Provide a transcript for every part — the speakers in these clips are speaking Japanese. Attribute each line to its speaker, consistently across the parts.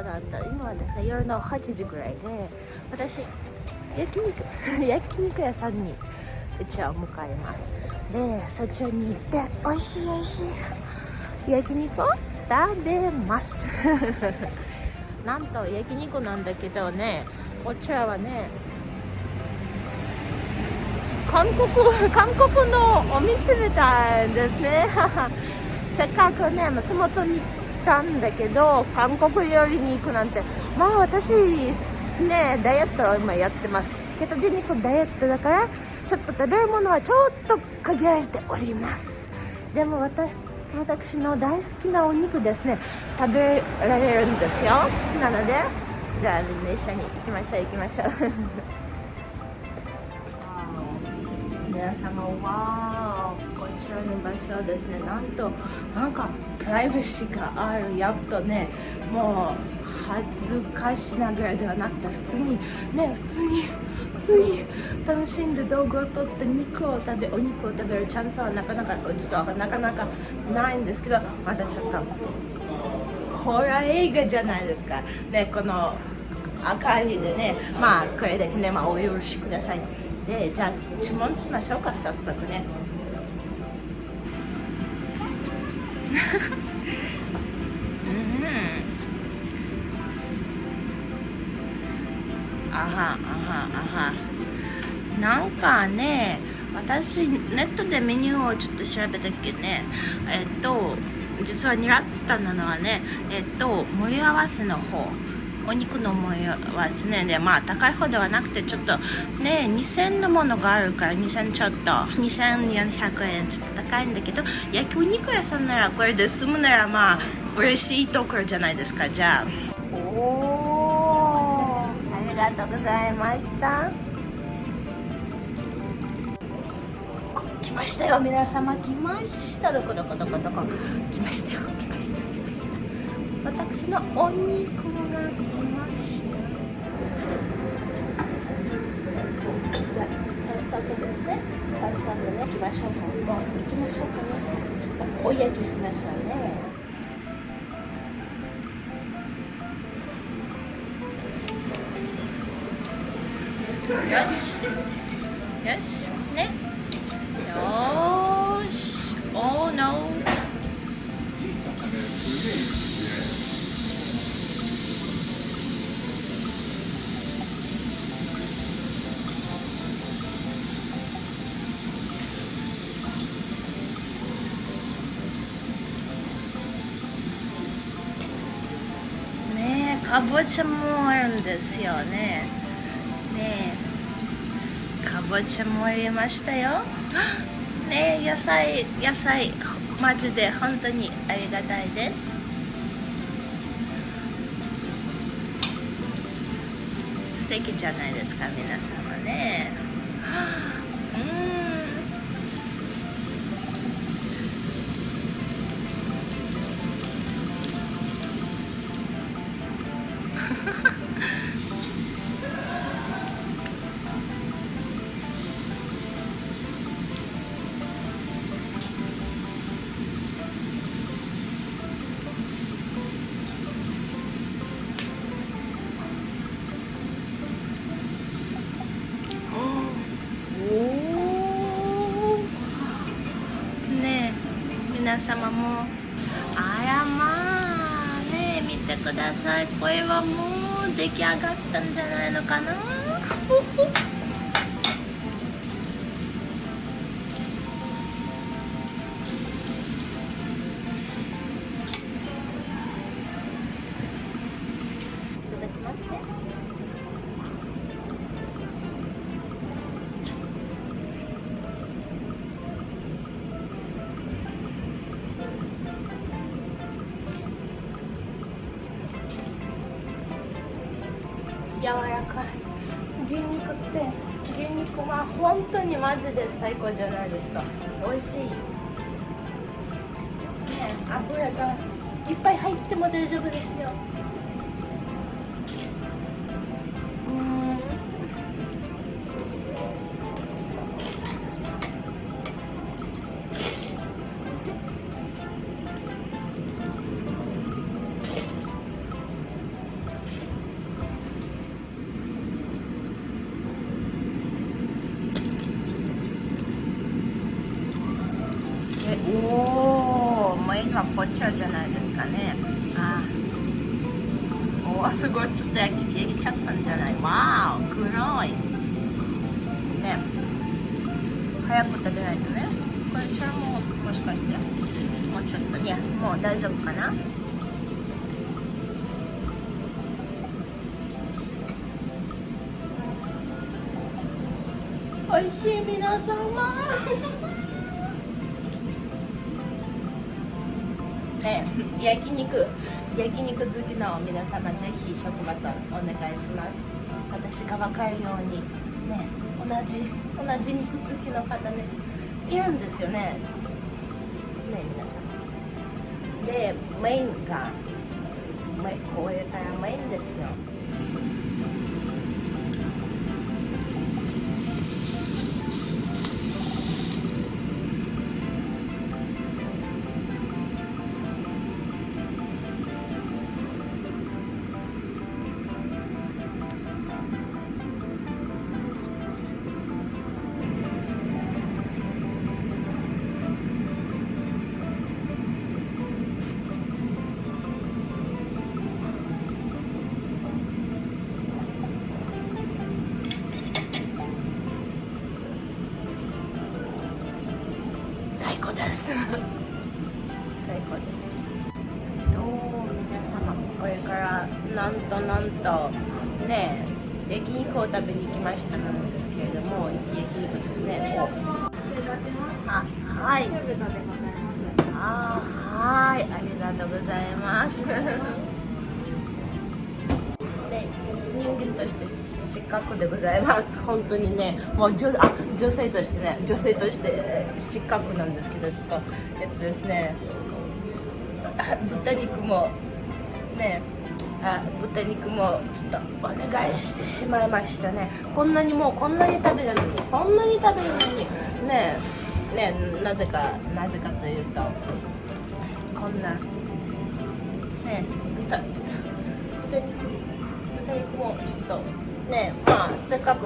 Speaker 1: 朝だった。今はですね夜の8時ぐらいで私焼肉 焼肉屋さんに一応向かいます。でそちらに行って美味しい美味しい焼肉を食べます。なんと焼肉なんだけどねこちらはね韓国韓国のお店みたいですね。せっかくね松本にたんだけど韓国料理に行くなんてまあ私ねダイエットを今やってます。ケトジェニックダイエットだからちょっと食べるものはちょっと限られております。でも私の大好きなお肉ですね。食べられるんですよ。なのでじゃあみんな一緒に行きましょう行きましょう。皆様はこちらの場所はですねなんとなんかプライバシーがあるやっとねもう恥ずかしながらいではなくて普通にね普通に普通に楽しんで道具を取って肉を食べお肉を食べるチャンスはなかなか実はなかなかないんですけどまたちょっとホラー映画じゃないですか。でこの赤いでねまあこれだけね、まあ、お許しください。でじゃあ注文しましょうか早速ね。うんあはあはあはなんかね私ネットでメニューをちょっと調べたっけね。えっと実は狙ったのはねえっと盛り合わせの方。お肉の模様はですねでまあ高い方ではなくてちょっとね2000のものがあるから2000ちょっと2400円ちょっと高いんだけど焼きお肉屋さんならこれで済むならまあ嬉しいところじゃないですか。じゃあ。おおありがとうございました。来ましたよ皆様。来ました。どこどこどこどこ。来ましたよ来ました来ました。私のお肉が来ましたじゃあ早速ですね早速ね行きましょうか。もう行きましょうか。ねちょっとお焼きしましょうね。よし。よし。ね。よかぼちゃもあるんですよね。ねえ。かぼちゃも入れましたよ。ねえ野菜野菜マジで本当にありがたいです。素敵じゃないですか皆様ね。うん。皆様もあらまあね見てください。声はもう出来上がったんじゃないのかな。くて牛肉は本当にマジで最高じゃないですか。美味しい。ね油がいっぱい入っても大丈夫ですよ。次はこちらじゃないですかね。あおおすごい。ちょっと焼き焼きちゃったんじゃない？わー黒い。ね。早く食べないとね。これちらももしかして？もうちょっといやもう大丈夫かな？美味しい皆様。ね焼肉焼肉好きの皆様ぜひ100バトンお願いします。私が分かるようにね同じ同じ肉好きの方ねいるんですよね。ね皆様でメインがこれからメインですよ。最高です最高です。どうも皆様これからなんとなんとねえ焼肉を食べに来ましたなんですけれども焼肉ですね。あはい。あはい。ありがとうございます。人間として失格でございます。本当にねもう女あ女性としてね女性として失格なんですけどちょっとえっとですね豚肉もねあ豚肉もちょっとお願いしてしまいましたね。こんなにもうこんなに食べるのにこんなに食べるのにねえねえなぜかなぜかというとこんなね豚豚豚肉豚肉もちょっとねまあせっかく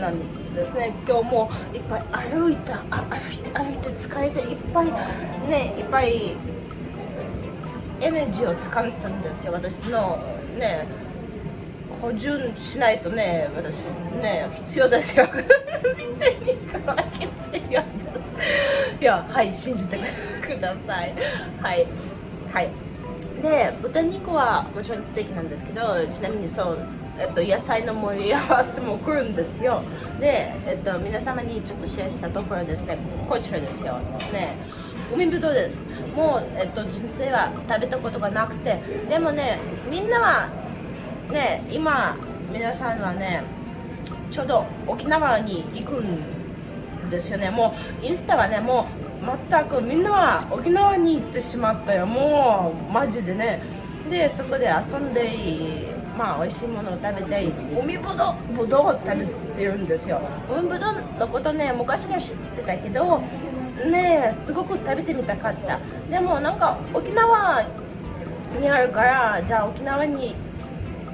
Speaker 1: なんですね。今日もいっぱい歩いた歩いて歩いて疲れていっぱいねいっぱいエネルギーを使ったんですよ。私のね補充しないとね私ね必要ですよ見てにか必要ですいやはい信じてください。はい。はい。で豚肉はもちろん素敵なんですけどちなみにそうえっと、野菜の盛り合わせも来るんですよ。で、えっと、皆様にちょっとシェアしたところですね。こちらですよ。ね。海ぶどうです。もう、えっと、人生は食べたことがなくて。でもねみんなはね今皆さんはねちょうど沖縄に行くんですよね。もうインスタはねもう全くみんなは沖縄に行ってしまったよ。もうマジでね。でそこで遊んでまあ美味しいものを食べて海ぶどうぶどうを食べてるんですよ。海ぶどうのことね昔から知ってたけどねすごく食べてみたかった。でもなんか沖縄にあるからじゃあ沖縄に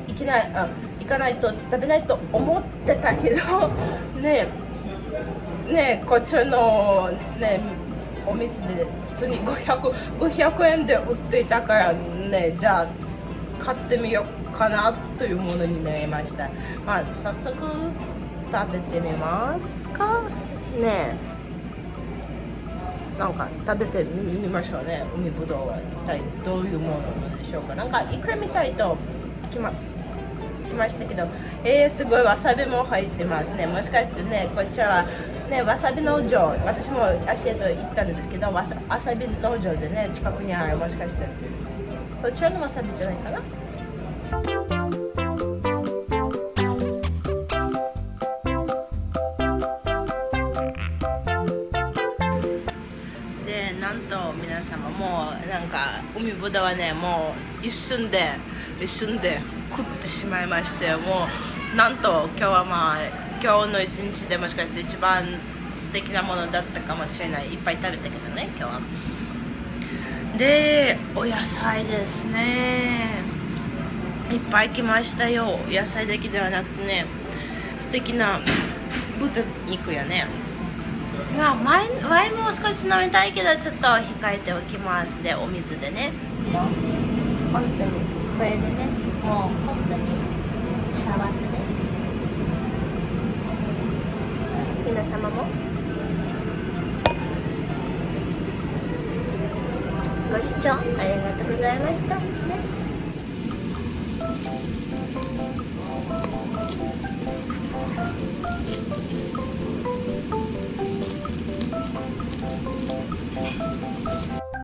Speaker 1: 行きないあ行かないと食べないと思ってたけどねねこっちのねお店で普通に 500, 500円で売っていたからねじゃあ買ってみようかなというものになりました。まあ早速食べてみますか。ねなんか食べてみましょうね。海ぶどうは一体どういうものなんでしょうか。なんかいくらみたいときまきましたけど。えー、すごいわさびも入ってますね。もしかしてねこちらはねわさび農場私も足へと行ったんですけどわさわさび農場でね近くにあるもしかして。そちらのわさびじゃないかな。でなんと皆様もうなんか海ぶどはねもう一瞬で一瞬で食ってしまいましてもうなんと今日はまあ今日の一日でもしかして一番素敵なものだったかもしれない。いっぱい食べたけどね今日は。でお野菜ですね。いっぱい来ましたよ。野菜だけではなくてね素敵な豚肉やね。まあ前ンも少し飲みたいけどちょっと控えておきますでお水でね。本当にこれでねもう本当に幸せで皆様も。ご視聴ありがとうございました、ね。